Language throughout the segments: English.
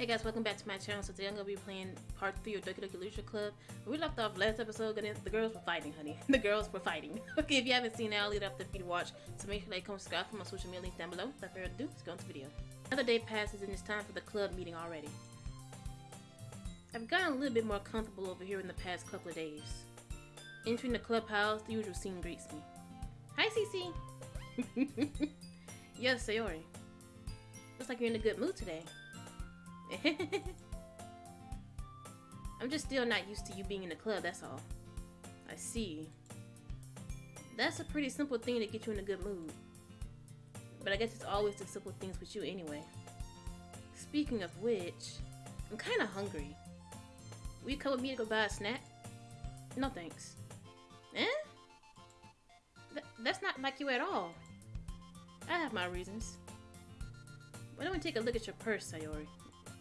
Hey guys, welcome back to my channel. So today I'm gonna be playing part three of Doki Doki Literature Club. We left off last episode, the girls were fighting, honey. The girls were fighting. okay, if you haven't seen it, I'll leave it up for you to watch. So make sure you comment, subscribe for my social media links down below. Without further ado, let's go into the video. Another day passes, and it's time for the club meeting already. I've gotten a little bit more comfortable over here in the past couple of days. Entering the clubhouse, the usual scene greets me. Hi, Cece. yes, Sayori. Looks like you're in a good mood today. I'm just still not used to you being in the club, that's all. I see. That's a pretty simple thing to get you in a good mood. But I guess it's always the simple things with you anyway. Speaking of which, I'm kinda hungry. Will you come with me to go buy a snack? No thanks. Eh? Th that's not like you at all. I have my reasons. Why don't we take a look at your purse, Sayori?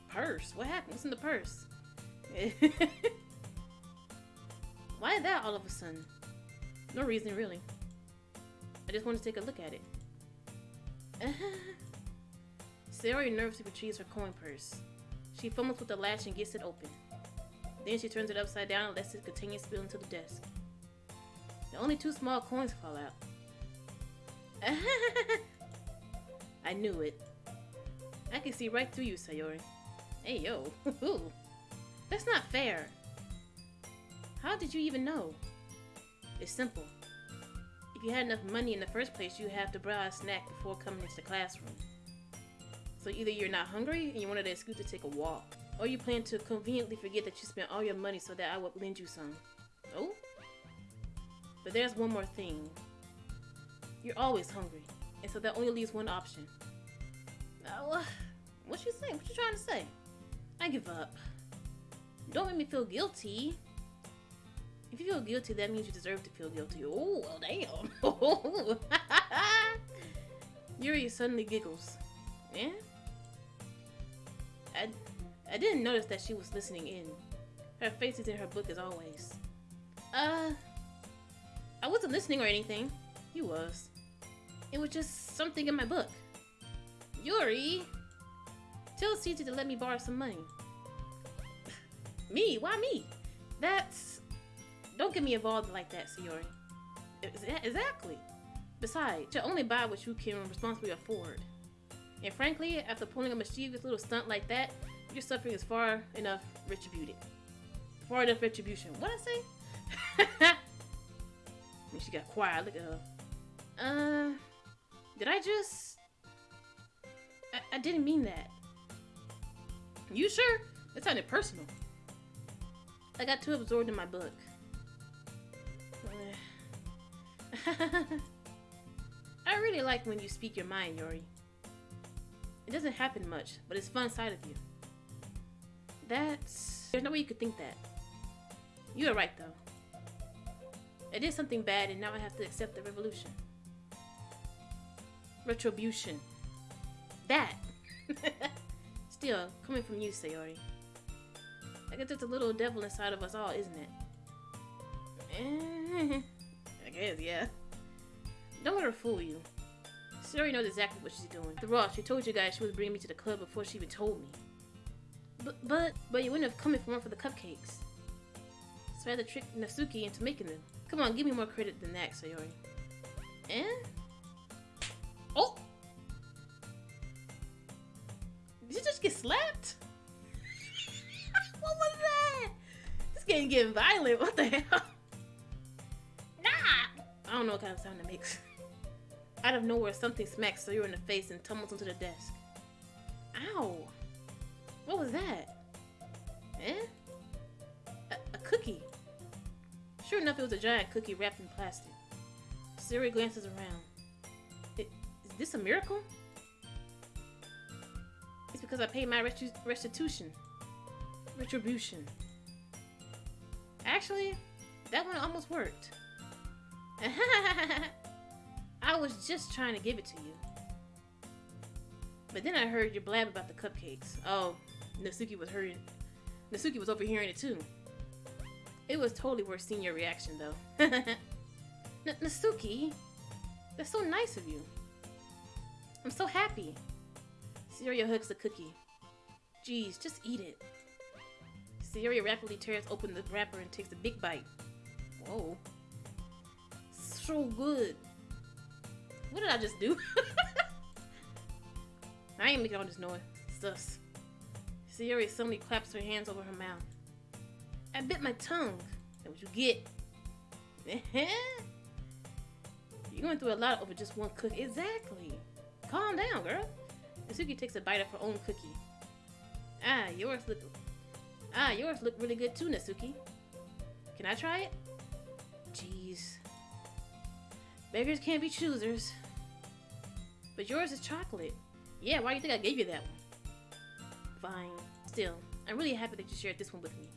Purse? What happened? What's in the purse? Why that all of a sudden? No reason, really. I just want to take a look at it. Sayori nervously retrieves her coin purse. She fumbles with the latch and gets it open. Then she turns it upside down and lets it continue spilling to the desk. The only two small coins fall out. I knew it. I can see right through you, Sayori. Hey, yo. Ooh. That's not fair. How did you even know? It's simple. If you had enough money in the first place, you'd have to buy a snack before coming into the classroom. So either you're not hungry and you wanted an excuse to take a walk, or you plan to conveniently forget that you spent all your money so that I would lend you some. Oh? But there's one more thing. You're always hungry, and so that only leaves one option. Uh, what you saying? What you trying to say? I give up. Don't make me feel guilty. If you feel guilty, that means you deserve to feel guilty. Oh, well, damn. Yuri suddenly giggles. Yeah? I, I didn't notice that she was listening in. Her face is in her book as always. Uh, I wasn't listening or anything. He was. It was just something in my book. Yuri! Tell CJ to let me borrow some money. me? Why me? That's... Don't get me involved like that, Sayori. Exactly. Besides, you only buy what you can responsibly afford. And frankly, after pulling a mischievous little stunt like that, your suffering is far enough retributed. Far enough retribution. What I say? and she got quiet. Look at her. Uh, did I just... I, I didn't mean that. You sure? That sounded personal. I got too absorbed in my book. I really like when you speak your mind, Yori. It doesn't happen much, but it's fun side of you. That's... There's no way you could think that. You are right, though. I did something bad, and now I have to accept the revolution. Retribution. That! Still, coming from you, Sayori. I guess it's a little devil inside of us all, isn't it? I guess, yeah. Don't let her fool you. Sayori knows exactly what she's doing. The Ross, she told you guys she was bringing me to the club before she even told me. But, but, but you wouldn't have come if it weren't for the cupcakes. So I had to trick Natsuki into making them. Come on, give me more credit than that, Sayori. Eh? Did you just get slapped? what was that? This game getting violent. What the hell? Nah! I don't know what kind of sound it makes. Out of nowhere, something smacks Sayori in the face and tumbles onto the desk. Ow! What was that? Eh? A, a cookie. Sure enough, it was a giant cookie wrapped in plastic. Siri glances around. It, is this a miracle? Because I paid my restitution. Retribution. Actually, that one almost worked. I was just trying to give it to you. But then I heard you blab about the cupcakes. Oh, Natsuki was hearing. Natsuki was overhearing it too. It was totally worth seeing your reaction, though. N Natsuki, that's so nice of you. I'm so happy. Cereal hooks a cookie. Jeez, just eat it. Sayori rapidly tears open the wrapper and takes a big bite. Whoa. So good. What did I just do? I ain't making all this noise. Sus. Sayori suddenly claps her hands over her mouth. I bit my tongue. That's what you get. You're going through a lot over just one cookie. Exactly. Calm down, girl. Natsuki takes a bite of her own cookie. Ah, yours look. Ah, yours look really good too, Natsuki. Can I try it? Jeez. Beggars can't be choosers. But yours is chocolate. Yeah, why do you think I gave you that one? Fine. Still, I'm really happy that you shared this one with me.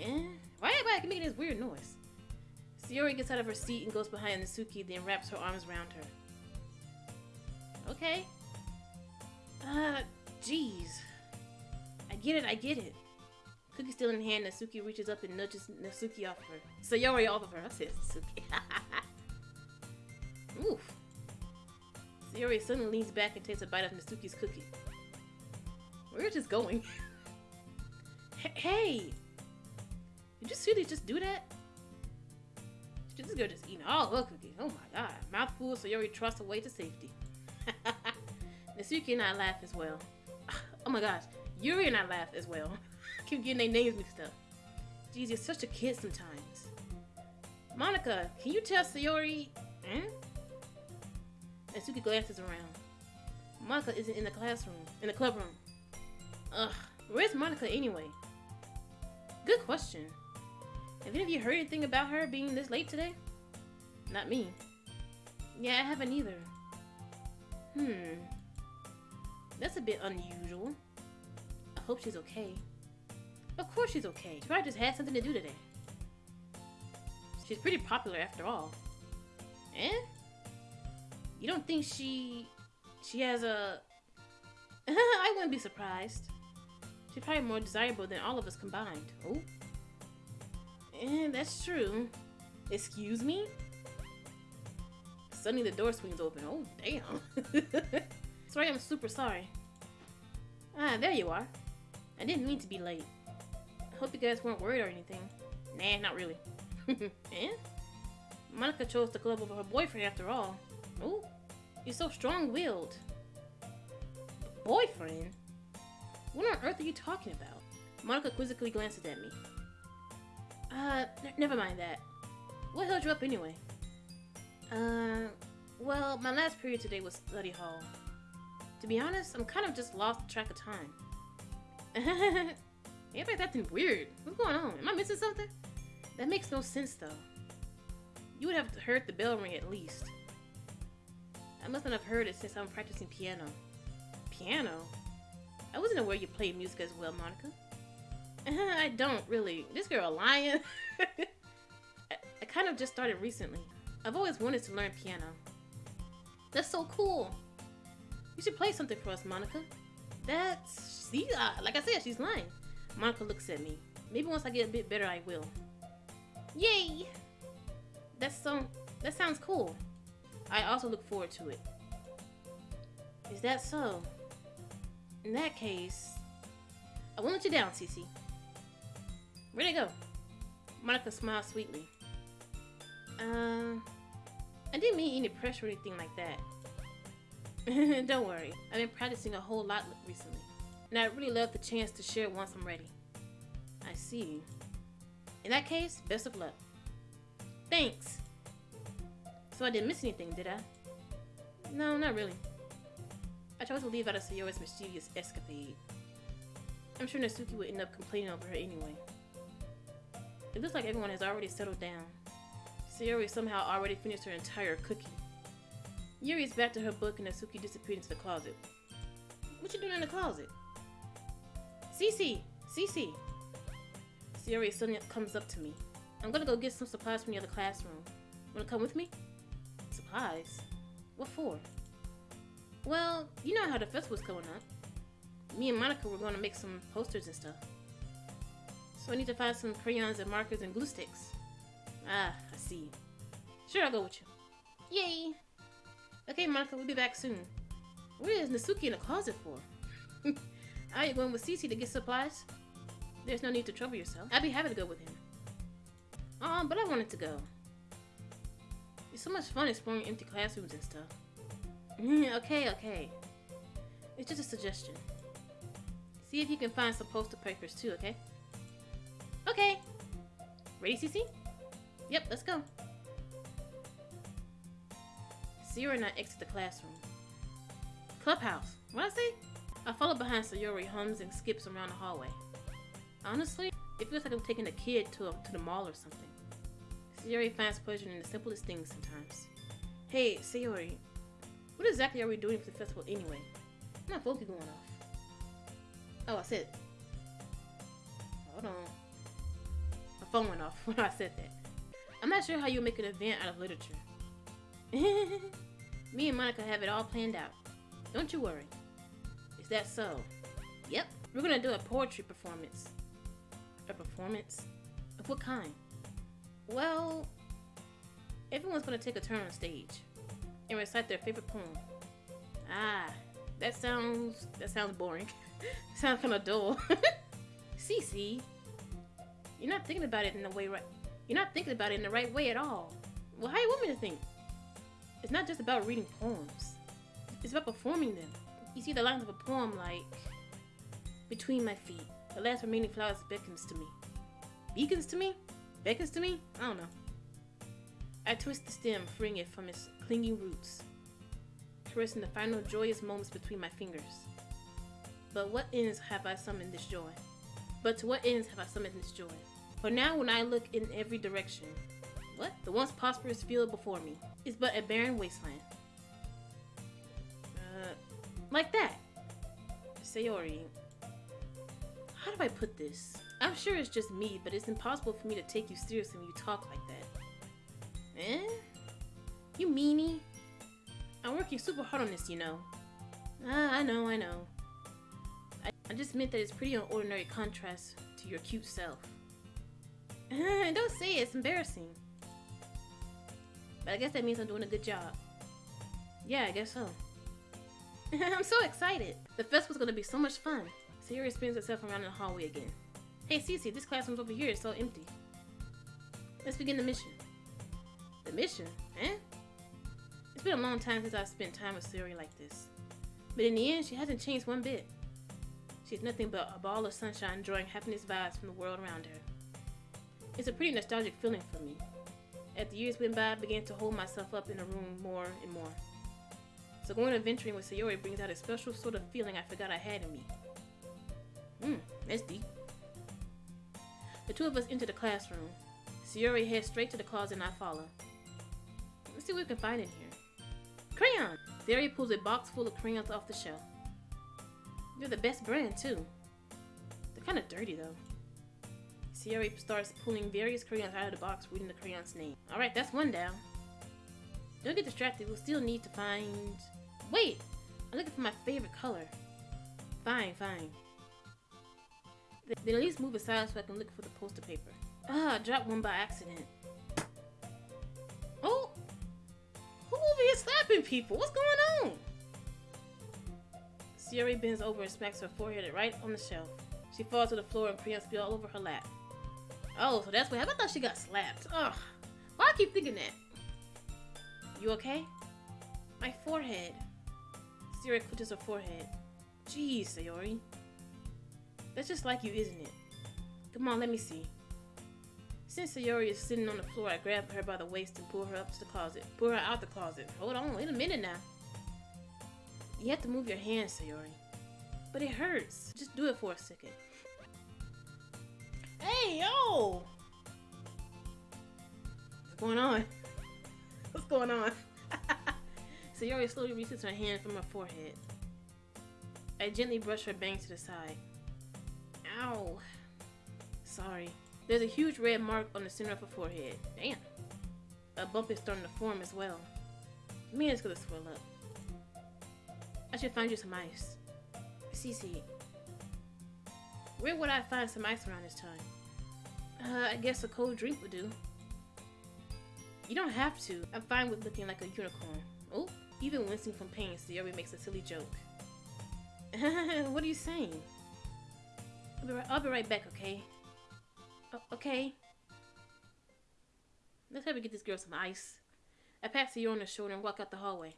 Eh? Why I making this weird noise? Sayori gets out of her seat and goes behind Natsuki, then wraps her arms around her. Okay. Uh, jeez. I get it, I get it. Cookie still in hand, Natsuki reaches up and nudges Natsuki off of her. Sayori off of her. I said Natsuki. Oof. Sayori suddenly leans back and takes a bite of Natsuki's cookie. Where is this going? hey! Did you seriously just do that? This girl just eating all her cookies. Oh my god. Mouthful, Sayori trusts away to safety. Natsuki and I laugh as well. Oh my gosh. Yuri and I laugh as well. Keep getting their names mixed up. Jeez, you're such a kid sometimes. Monika, can you tell Sayori... Hmm? Natsuki glances around. Monika isn't in the classroom, in the club room. Ugh, where's Monika anyway? Good question. Have any of you heard anything about her being this late today? Not me. Yeah, I haven't either. Hmm. That's a bit unusual. I hope she's okay. Of course she's okay. She probably just had something to do today. She's pretty popular after all. Eh? You don't think she... She has a... I wouldn't be surprised. She's probably more desirable than all of us combined. Oh. Eh, that's true. Excuse me? Suddenly the door swings open. Oh, damn. sorry, I'm super sorry. Ah, there you are. I didn't mean to be late. I hope you guys weren't worried or anything. Nah, not really. eh? Monika chose the club over her boyfriend after all. Oh, you're so strong-willed. Boyfriend? What on earth are you talking about? Monika quizzically glances at me. Uh, never mind that. What held you up anyway? Uh, well, my last period today was study hall. To be honest, I'm kind of just lost track of time. Everybody's acting weird. What's going on? Am I missing something? That makes no sense, though. You would have heard the bell ring at least. I mustn't have heard it since I'm practicing piano. Piano? I wasn't aware you played music as well, Monika. I don't really. This girl lying. I, I kind of just started recently. I've always wanted to learn piano. That's so cool. You should play something for us, Monika. That's see, uh, like I said, she's lying. Monika looks at me. Maybe once I get a bit better, I will. Yay! That's so. That sounds cool. I also look forward to it. Is that so? In that case, I won't let you down, Cece. Where'd it go? Monika smiled sweetly. Uh, I didn't mean any pressure or anything like that. Don't worry, I've been practicing a whole lot recently, and I'd really love the chance to share once I'm ready. I see. In that case, best of luck. Thanks. So I didn't miss anything, did I? No, not really. I chose to leave out of Sayori's mischievous escapade. I'm sure Natsuki would end up complaining over her anyway. It looks like everyone has already settled down. Sayori somehow already finished her entire cookie. Yuri is back to her book and Natsuki disappeared into the closet. What you doing in the closet? Cece! Cece! Sayori suddenly comes up to me. I'm gonna go get some supplies from the other classroom. Wanna come with me? Supplies? What for? Well, you know how the festival's coming up. Me and Monika were gonna make some posters and stuff. So I need to find some crayons and markers and glue sticks. Ah, I see. Sure, I'll go with you. Yay! Okay, Monika, we'll be back soon. What is Natsuki in the closet for? Are you going with Cece to get supplies? There's no need to trouble yourself. I'd be happy to go with him. Um, but I wanted to go. It's so much fun exploring empty classrooms and stuff. okay, okay. It's just a suggestion. See if you can find some poster papers too, okay? Okay. Ready, Cece? Yep, let's go. Sayori and I exit the classroom. Clubhouse. What I say? I follow behind Sayori, hums and skips around the hallway. Honestly, it feels like I'm taking a kid to, a, to the mall or something. Sayori finds pleasure in the simplest things sometimes. Hey, Sayori, what exactly are we doing for the festival anyway? My phone keep going off. Oh, I said. Hold on. My phone went off when I said that. I'm not sure how you make an event out of literature. Me and Monika have it all planned out. Don't you worry. Is that so? Yep. We're gonna do a poetry performance. A performance? Of what kind? Well, everyone's gonna take a turn on stage and recite their favorite poem. Ah, that sounds that sounds boring. sounds kind of dull. Cece, you're not thinking about it in the way right. You're not thinking about it in the right way at all. Well, how you want me to think? It's not just about reading poems. It's about performing them. You see the lines of a poem like between my feet. The last remaining flowers beckons to me. Beacons to me? Beckons to me? I don't know. I twist the stem, freeing it from its clinging roots, caressing the final joyous moments between my fingers. But what ends have I summoned this joy? But to what ends have I summoned this joy? For now, when I look in every direction, The once prosperous field before me is but a barren wasteland. Uh, like that. Sayori, how do I put this? I'm sure it's just me, but it's impossible for me to take you seriously when you talk like that. Eh? You meanie? I'm working super hard on this, you know. Ah, I know, I know. I, I just meant that it's pretty an ordinary contrast to your cute self. Don't say it, it's embarrassing. But I guess that means I'm doing a good job. Yeah, I guess so. I'm so excited. The festival's gonna be so much fun. Sayori spins herself around in the hallway again. Hey, Cece, this classroom's over here is so empty. Let's begin the mission. The mission? Eh? It's been a long time since I've spent time with Sayori like this. But in the end, she hasn't changed one bit. She's nothing but a ball of sunshine drawing happiness vibes from the world around her. It's a pretty nostalgic feeling for me. As the years went by, I began to hold myself up in the room more and more. So going adventuring with Sayori brings out a special sort of feeling I forgot I had in me. Hmm, that's deep. The two of us enter the classroom. Sayori heads straight to the closet and I follow. Let's see what we can find in here. Crayon! Sayori pulls a box full of crayons off the shelf. They're the best brand, too. They're kind of dirty, though. Sayori starts pulling various crayons out of the box, reading the crayon's name. Alright, that's one down. Don't get distracted, we'll still need to find... Wait! I'm looking for my favorite color. Fine, fine. Then at least move aside so I can look for the poster paper. Ah, I dropped one by accident. Oh! Who over here slapping people? What's going on? Sayori bends over and smacks her forehead right on the shelf. She falls to the floor and crayons spill all over her lap. Oh, so that's what happened. I thought she got slapped. Ugh. Why I keep thinking that? You okay? My forehead. Sayori clutches her forehead. Jeez, Sayori. That's just like you, isn't it? Come on, let me see. Since Sayori is sitting on the floor, I grab her by the waist and pull her up to the closet. Pull her out the closet. Hold on, wait a minute now. You have to move your hands, Sayori. But it hurts. Just do it for a second. Hey, yo! What's going on? What's going on? Sayori slowly reaches her hand from her forehead. I gently brush her bangs to the side. Ow. Sorry. There's a huge red mark on the center of her forehead. Damn. A bump is starting to form as well. Man, it's gonna swell up. I should find you some ice. Cece. Where would I find some ice around this time? Uh, I guess a cold drink would do. You don't have to. I'm fine with looking like a unicorn. Oh, even wincing from pain, Sayori makes a silly joke. what are you saying? I'll be right, I'll be right back, okay? Okay. Let's have we get this girl some ice. I pat Sayori on the shoulder and walk out the hallway.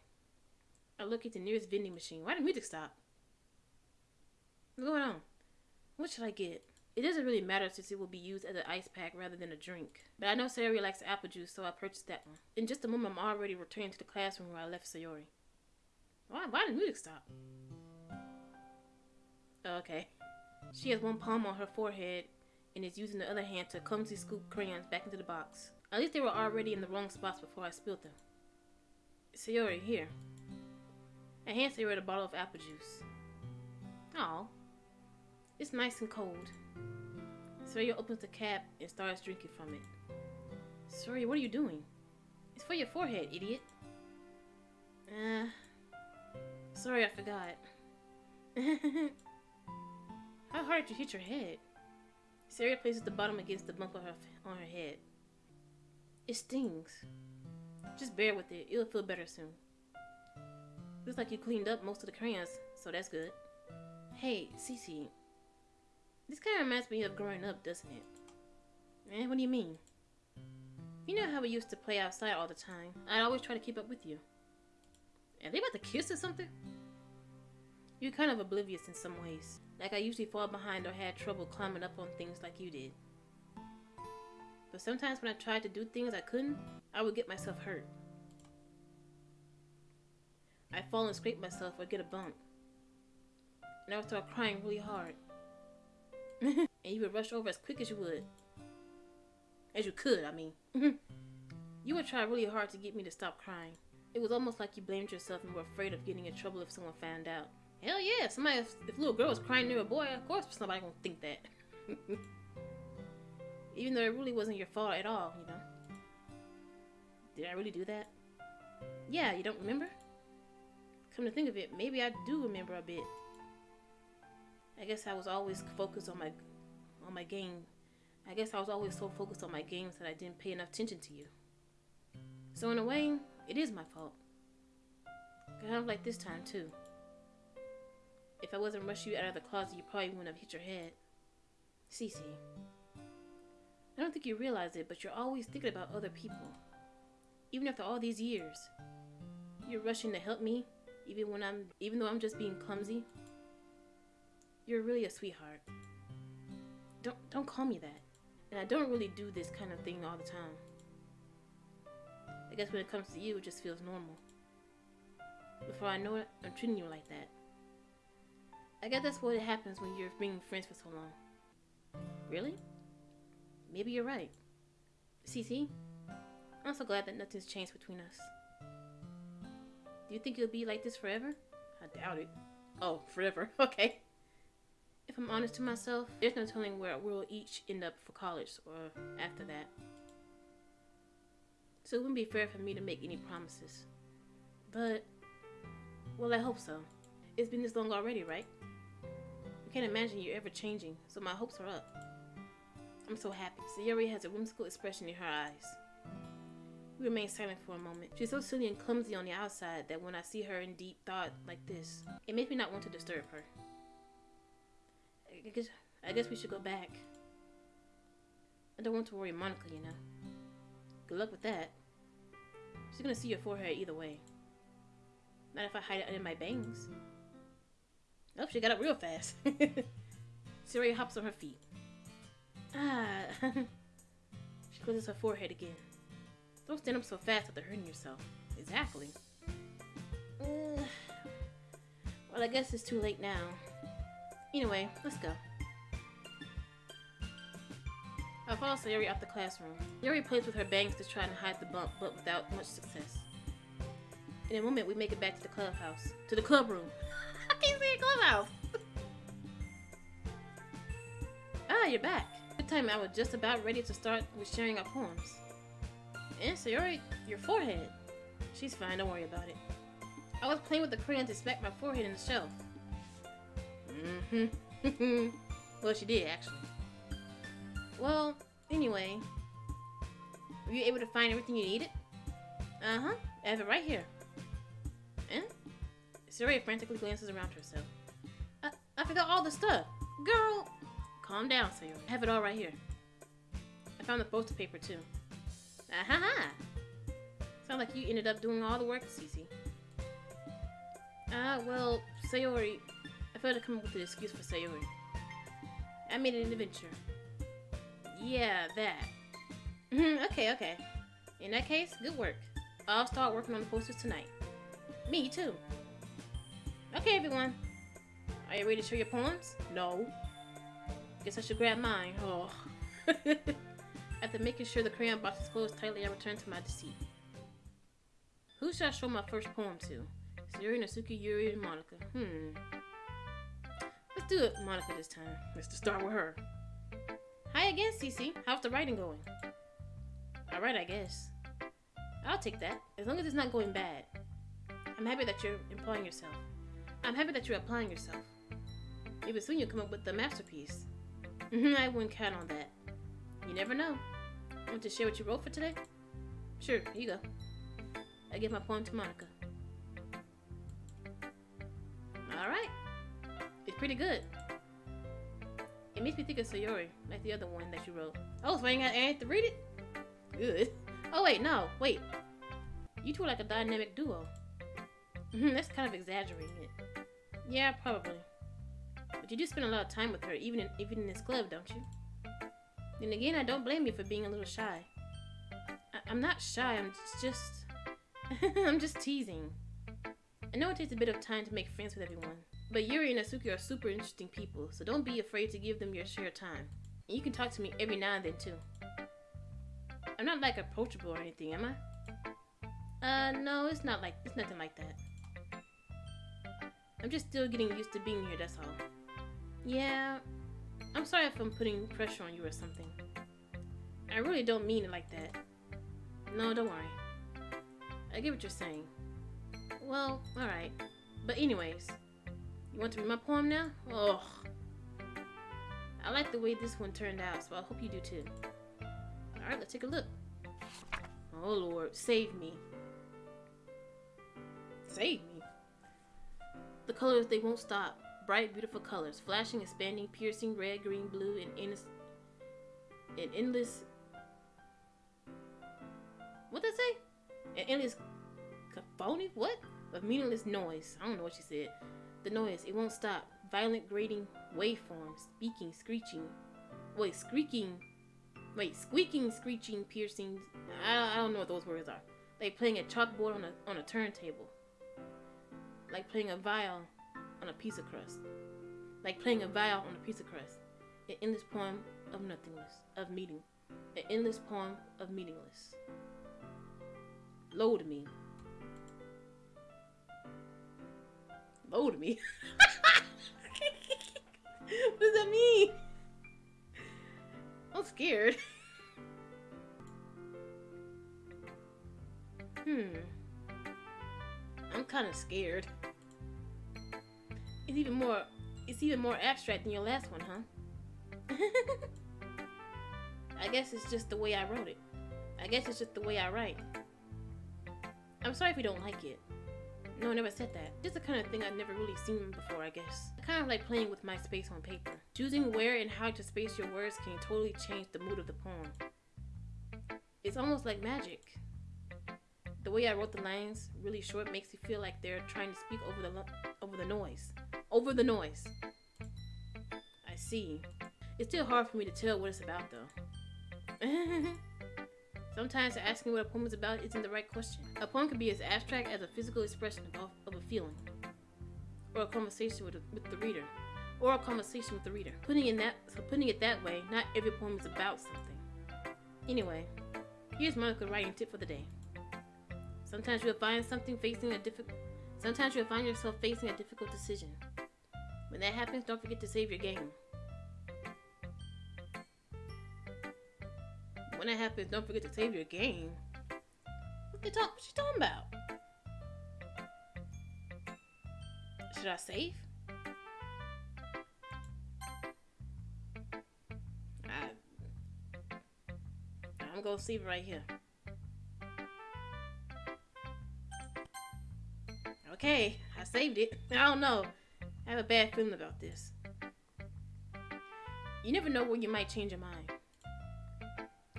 I look at the nearest vending machine. Why did music stop? What's going on? What should I get? It doesn't really matter since it will be used as an ice pack rather than a drink. But I know Sayori likes apple juice, so I purchased that one. In just a moment, I'm already returning to the classroom where I left Sayori. Why, why did music stop? Oh, okay. She has one palm on her forehead and is using the other hand to clumsily scoop crayons back into the box. At least they were already in the wrong spots before I spilled them. Sayori, here. I hand Sayori a bottle of apple juice. Oh, it's nice and cold. Sayori opens the cap and starts drinking from it. Sayori, what are you doing? It's for your forehead, idiot. Uh, sorry, I forgot. How hard did you hit your head? Sayori places the bottom against the bump on her, on her head. It stings. Just bear with it. It'll feel better soon. Looks like you cleaned up most of the crayons, so that's good. Hey, Cece. This kind of reminds me of growing up, doesn't it? Man, what do you mean? You know how we used to play outside all the time? I'd always try to keep up with you. Are they about to kiss or something? You're kind of oblivious in some ways. Like I usually fall behind or had trouble climbing up on things like you did. But sometimes when I tried to do things I couldn't, I would get myself hurt. I'd fall and scrape myself or get a bump. And I would start crying really hard. And you would rush over as quick as you would. As you could, I mean. Mm-hmm. you would try really hard to get me to stop crying. It was almost like you blamed yourself and were afraid of getting in trouble if someone found out. Hell yeah, somebody, if, if a little girl was crying near a boy, of course somebody gonna think that. Even though it really wasn't your fault at all, you know. Did I really do that? Yeah, you don't remember? Come to think of it, maybe I do remember a bit. I guess I was always focused on my on my game. I guess I was always so focused on my games that I didn't pay enough attention to you. So in a way, it is my fault. Kind of like this time too. If I wasn't rushing you out of the closet, you probably wouldn't have hit your head. Cece. I don't think you realize it, but you're always thinking about other people. Even after all these years. You're rushing to help me, even when I'm even though I'm just being clumsy. You're really a sweetheart. Don't don't call me that. And I don't really do this kind of thing all the time. I guess when it comes to you, it just feels normal. Before I know it, I'm treating you like that. I guess that's what happens when you're being friends for so long. Really? Maybe you're right. Cece, I'm so glad that nothing's changed between us. Do you think it'll be like this forever? I doubt it. Oh, forever. Okay. If I'm honest to myself, there's no telling where we'll each end up for college or after that. So it wouldn't be fair for me to make any promises. But, well, I hope so. It's been this long already, right? I can't imagine you ever changing, so my hopes are up. I'm so happy. Sayori has a whimsical expression in her eyes. We remain silent for a moment. She's so silly and clumsy on the outside that when I see her in deep thought like this, it makes me not want to disturb her. I guess, I guess we should go back. I don't want to worry Monika, you know. Good luck with that. She's gonna see your forehead either way. Not if I hide it under my bangs. Oh, she got up real fast. Sayori hops on her feet. Ah. she closes her forehead again. Don't stand up so fast after hurting yourself. Exactly. Uh, well, I guess it's too late now. Anyway, let's go. I follow Sayori out the classroom. Sayori plays with her bangs to try and hide the bump, but without much success. In a moment, we make it back to the clubhouse. To the club room. I can't say clubhouse! ah, you're back. Good time I was just about ready to start with sharing our poems. And Sayori, your forehead. She's fine, don't worry about it. I was playing with the crayon to smack my forehead in the shelf. Mm-hmm. well, she did, actually. Well, anyway. Were you able to find everything you needed? Uh-huh. I have it right here. Eh? Sayori frantically glances around herself. I, I forgot all the stuff. Girl, calm down, Sayori. I have it all right here. I found the poster paper too. Ah ha ha! Sounds like you ended up doing all the work, Cece. Ah, uh, well, Sayori, I felt to come up with an excuse for Sayori. I made an adventure. Yeah, that. okay, okay. In that case, good work. I'll start working on the posters tonight. Me too. Okay, everyone. Are you ready to show your poems? No. Guess I should grab mine. Oh. After making sure the crayon box is closed tightly, I return to my seat. Who should I show my first poem to? Sayori, Natsuki, Yuri, and Monika. Hmm. Let's do it, Monika this time. Let's just start with her. Hi again, Cece. How's the writing going? Alright, I guess. I'll take that, as long as it's not going bad. I'm happy that you're employing yourself. I'm happy that you're applying yourself. Maybe soon you'll come up with a masterpiece. Mm-hmm, I wouldn't count on that. You never know. Want to share what you wrote for today? Sure, here you go. I give my poem to Monika. It's pretty good. It makes me think of Sayori, like the other one that you wrote. Oh, so I ain't got I to read it? Good. Oh wait, no, wait. You two are like a dynamic duo. Mm-hmm, that's kind of exaggerating it. Yeah, probably. But you do spend a lot of time with her, even in, even in this club, don't you? Then again, I don't blame you for being a little shy. I am not shy, I'm just... I'm just teasing. I know it takes a bit of time to make friends with everyone, but Yuri and Natsuki are super interesting people, so don't be afraid to give them your share of time. And you can talk to me every now and then, too. I'm not, like, approachable or anything, am I? Uh, no, it's not like... It's nothing like that. I'm just still getting used to being here, that's all. Yeah, I'm sorry if I'm putting pressure on you or something. I really don't mean it like that. No, don't worry. I get what you're saying. Well, alright. But anyways, you want to read my poem now? Oh, I like the way this one turned out, so I hope you do too. Alright, let's take a look. Oh lord, save me. Save me? The colors, they won't stop. Bright, beautiful colors, flashing, expanding, piercing, red, green, blue, and endless, endless. What did I say? An endless cacophony? What? Of meaningless noise. I don't know what she said. The noise, it won't stop. Violent, grating waveforms, speaking, screeching. Wait, squeaking. Wait, squeaking, screeching, piercing. I, I don't know what those words are. Like playing a chalkboard on a on a turntable like playing a viol on a piece of crust. Like playing a viol on a piece of crust. An endless poem of nothingness, of meeting. An endless poem of meaningless. Load me. Load me? what does that mean? I'm scared. hmm. I'm kind of scared. It's even more, it's even more abstract than your last one, huh? I guess it's just the way I wrote it. I guess it's just the way I write. I'm sorry if you don't like it. No, I never said that. Just the kind of thing I've never really seen before, I guess. Kind of like playing with my space on paper. Choosing where and how to space your words can totally change the mood of the poem. It's almost like magic. The way I wrote the lines really short makes you feel like they're trying to speak over the over the noise. Over the noise. I see. It's still hard for me to tell what it's about though. Sometimes asking what a poem is about isn't the right question. A poem can be as abstract as a physical expression of, of a feeling, or a conversation with, with the reader, or a conversation with the reader. Putting in that, so putting it that way, not every poem is about something. Anyway, here's Monika's writing tip for the day. Sometimes you'll find something facing a difficult. Sometimes you'll find yourself facing a difficult decision. When that happens, don't forget to save your game. When that happens, don't forget to save your game. What the talk? What she talking about? Should I save? I, I'm gonna save right here. Okay, I saved it. I don't know. I have a bad feeling about this. You never know when you might change your mind.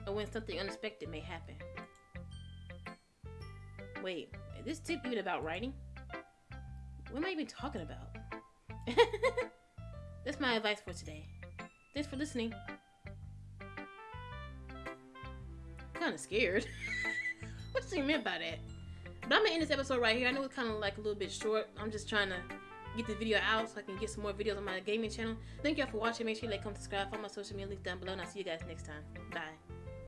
Or when something unexpected may happen. Wait, is this tip even about writing? What am I even talking about? That's my advice for today. Thanks for listening. kind of scared. what you meant by that? But I'm gonna end this episode right here. I know it's kind of like a little bit short. I'm just trying to get the video out so I can get some more videos on my gaming channel. Thank y'all for watching. Make sure you like, comment, subscribe, follow my social media links down below, and I'll see you guys next time. Bye.